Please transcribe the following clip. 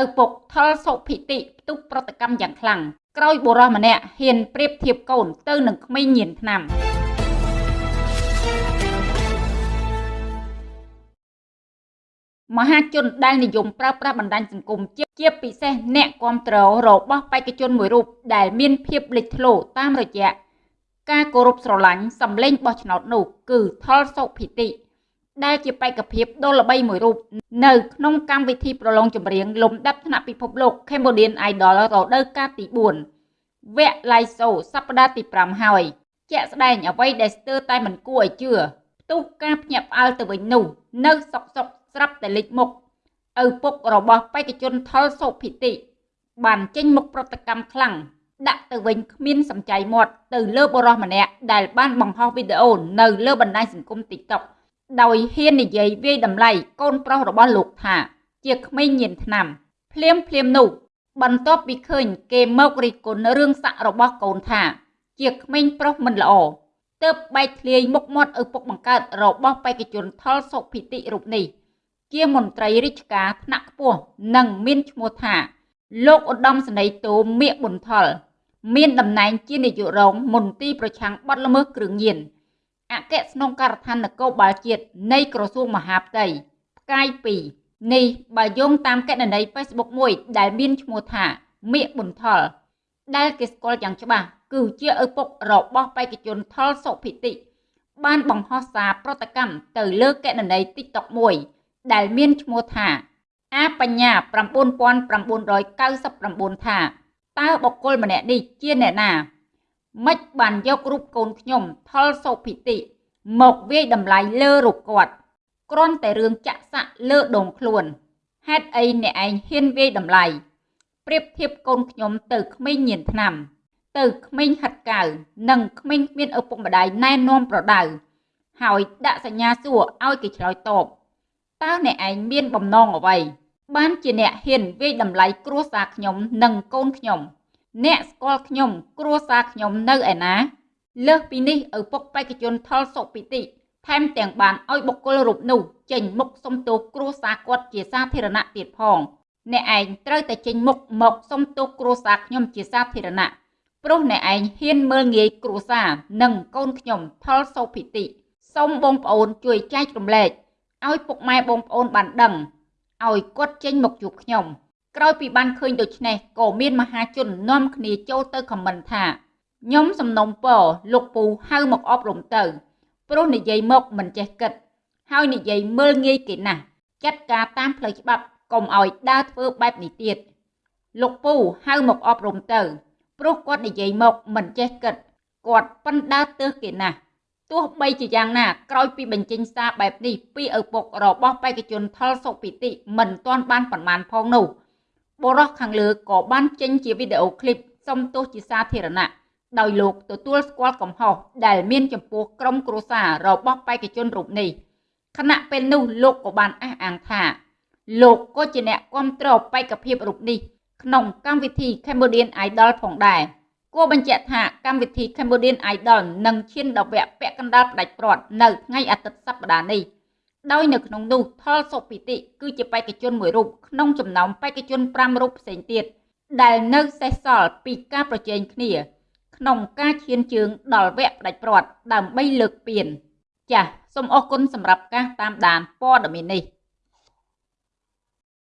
ឪពុកថលសុភិតិផ្ទុះប្រតិកម្មយ៉ាងខ្លាំងក្រោយបុរសម្នាក់ហ៊ានប្រៀបធៀបកូនទៅនឹងក្មេងញៀនថ្នាំមហាជនដែលនិយមប្រើប្រាស់បណ្ដាញសង្គមជាជាពិសេសអ្នកគ្រប់គ្រងរបស់បេក្ខជនមួយរូបដែលមានភាពលេចធ្លោតាមរយៈការគោរពស្រឡាញ់សម្លេងបោះឆ្នោតនោះគឺថលសុភិតិ ដែលជាបេក្ខភាពដ៏ល្បីមួយរូបនៅក្នុងកម្មវិធីប្រឡងចម្រៀងលំដាប់ថ្នាក់ពិភពលោក Cambodian Idol រដូវកាលទី4វគ្គ Live Show សប្តាហ៍ទី5ហើយជាក់ស្ដែងអ្វីដែលស្ទើរតែមិនគួរឲ្យជឿផ្ទុះការភ្ញាក់ផ្អើលទៅវិញនោះ នៅសុកសុកស្រាប់តែលេចមុខឪពុករបស់បេក្ខជនថលសុភិតិបានចេញមុខប្រតិកម្មខ្លាំងដាក់ទៅវិញគ្មានសំចៃមាត់ទៅលើបរិសម្នាក់ដែលបានបង្ហោះវីដេអូនៅលើបណ្ដាញសង្គម TikTok ដោយហ៊ាននិយាយវាយតម្លៃកូនប្រុសរបស់លោកថា ជាក្មេងញៀនថ្នាំភ្លាមភ្លាមនោះ បន្ទាប់ពីឃើញ គេមករិះគន់រឿងស័ក្តិរបស់កូនថា ជាក្មេងប្រុសមិនល្អទើបបែកធ្លាយមុខមាត់ឪពុកបង្កើតរបស់បេក្ខជនថលសុភិតិរូបនេះ ជាមន្ត្រីរាជការថ្នាក់ខ្ពស់និងមានឈ្មោះថា លោកឧត្តមសេនីយ៍តូមៀកប៊ុនថល មានតំណែងជានាយករងមន្ទីរប្រឆាំងបទល្មើសគ្រឿងញៀន អគ្គស្នងការដ្ឋាននគរបាលជាតិនៃក្រសួងមហាផ្ទៃផ្កាយ2នេះបើយោងតាមកណន័យ Facebook មួយ ដែលមានឈ្មោះថាមៀកប៊ុនថល ដែលគេស្គាល់យ៉ាងច្បាស់គឺជាឪពុករបស់បេក្ខជនថលសុភិតិ បានបង្ហោះសារប្រតិកម្មទៅលើកណន័យ TikTok មួយ ដែលមានឈ្មោះថាអាបញ្ញា9999ថាតើបុគ្គលម្នាក់នេះជាអ្នកណា ម៉េចបានយករូបកូនខ្ញុំថលសុភិតិមកវាយតម្លៃលើរូបគាត់គ្រាន់តែរឿងចាក់សាក់លើដងខ្លួនហេតុអីអ្នកឯងហ៊ានវាយតម្លៃប្រៀបធៀបកូនខ្ញុំទៅក្មេងញៀនថ្នាំ ទៅក្មេងហាត់កៅនិងក្មេងគ្មានឪពុកម្ដាយណែនាំប្រដៅហើយដាក់សញ្ញាសួរឲ្យគេឆ្លើយតបតើអ្នកឯងមានបំណងអ្វីបានជាអ្នកហ៊ានវាយតម្លៃគ្រួសារខ្ញុំនិងកូនខ្ញុំ អ្នកស្គាល់ខ្ញុំ គ្រួសារខ្ញុំនៅឯណា លើសពីនេះឪពុកបេក្ខជនថលសុពិតិថែមទាំងបានឲ្យបុគ្គលរូបនោះចេញមុខសុំទោសគ្រួសារគាត់ជាសាធារណៈទៀតផង អ្នកឯងត្រូវតែចេញមុខមកសុំទោសគ្រួសារខ្ញុំជាសាធារណៈព្រោះអ្នកឯងហ៊ានមើលងាយគ្រួសារនិងកូនខ្ញុំថលសុភិតិសូមបងប្អូនជួយចែករំលែកឲ្យពុកម៉ែបងប្អូនបានដឹងឲ្យគាត់ចេញមកជួបខ្ញុំ ក្រោយពីបានឃើញដូច្នេះក៏មានមហាជននាំគ្នាចូលទៅខមមិនថាខ្ញុំសំណុំពរលោកពូហៅមកអប់រំទៅព្រោះនិយាយមកមិនចេះគិត ហើយនិយាយមើលងាយគេណាស់ចាត់ការតាមផ្លូវច្បាប់កុំឲ្យដើរធ្វើបែបនេះទៀតលោកពូហៅមកអប់រំទៅព្រោះគាត់និយាយមកមិនចេះគិតគាត់ប៉ុនដើរទើសគេណាស់ទោះបីជាយ៉ាងណាក្រោយពីបញ្ចេញសារបែបនេះពីឪពុករបស់បេក្ខជនថលសុពិតិមិនទាន់បានប្រមាណផងនោះ បុរសខាងលើក៏បានចេញជាវីដេអូឃ្លីបសុំទោសជាសាធារណៈដោយលោកទទួលស្គាល់កំហុសដែលមានចំពោះក្រុមគ្រួសាររបស់បេក្ខជនរូបនេះខណៈពេលនោះលោកក៏បានអះអាងថាលោកក៏ជាអ្នកគ្រប់គ្រងបេក្ខភាពរូបនេះក្នុងកម្មវិធី Cambodian Idol ផងដែរគួរបញ្ជាក់ថាកម្មវិធី Cambodian Idol នឹងឈានដល់វគ្គពាក់កណ្ដាលផ្ដាច់ព្រាត់នៅថ្ងៃអាទិត្យសប្តាហ៍នេះ ដោយនៅក្នុងនោះថលសុពិតិគឺជាបេក្ខជនមួយរូបក្នុងចំណោមបេក្ខជន5រូបផ្សេងទៀតដែលនៅសេសសល់ពីការប្រជែងគ្នា ក្នុងការឈានជើងដល់វគ្គផ្ដាច់ព្រាត់ដើម្បីលើកពានចាសសូមអរគុណសម្រាប់ការតាមដានព័ត៌មាននេះ